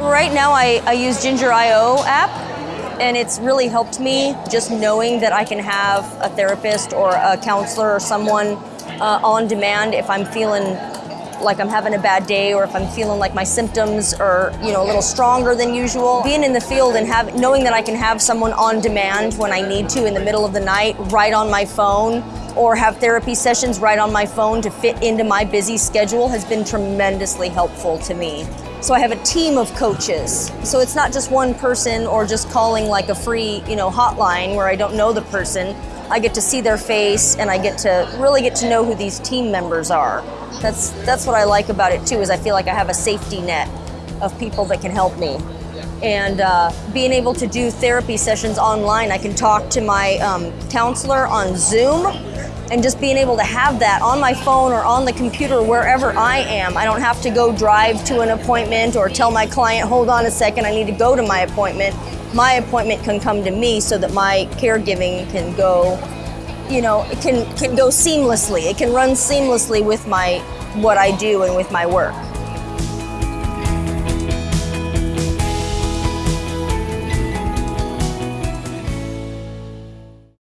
Right now, I, I use Ginger.io app, and it's really helped me just knowing that I can have a therapist or a counselor or someone uh, on demand if I'm feeling like I'm having a bad day or if I'm feeling like my symptoms are, you know, a little stronger than usual. Being in the field and have, knowing that I can have someone on demand when I need to in the middle of the night, right on my phone, or have therapy sessions right on my phone to fit into my busy schedule has been tremendously helpful to me. So I have a team of coaches. So it's not just one person or just calling like a free, you know, hotline where I don't know the person. I get to see their face and I get to really get to know who these team members are. That's that's what I like about it too is I feel like I have a safety net of people that can help me. And uh, being able to do therapy sessions online, I can talk to my um, counselor on Zoom and just being able to have that on my phone or on the computer wherever I am. I don't have to go drive to an appointment or tell my client, hold on a second, I need to go to my appointment. My appointment can come to me so that my caregiving can go, you know, it can, can go seamlessly. It can run seamlessly with my what I do and with my work.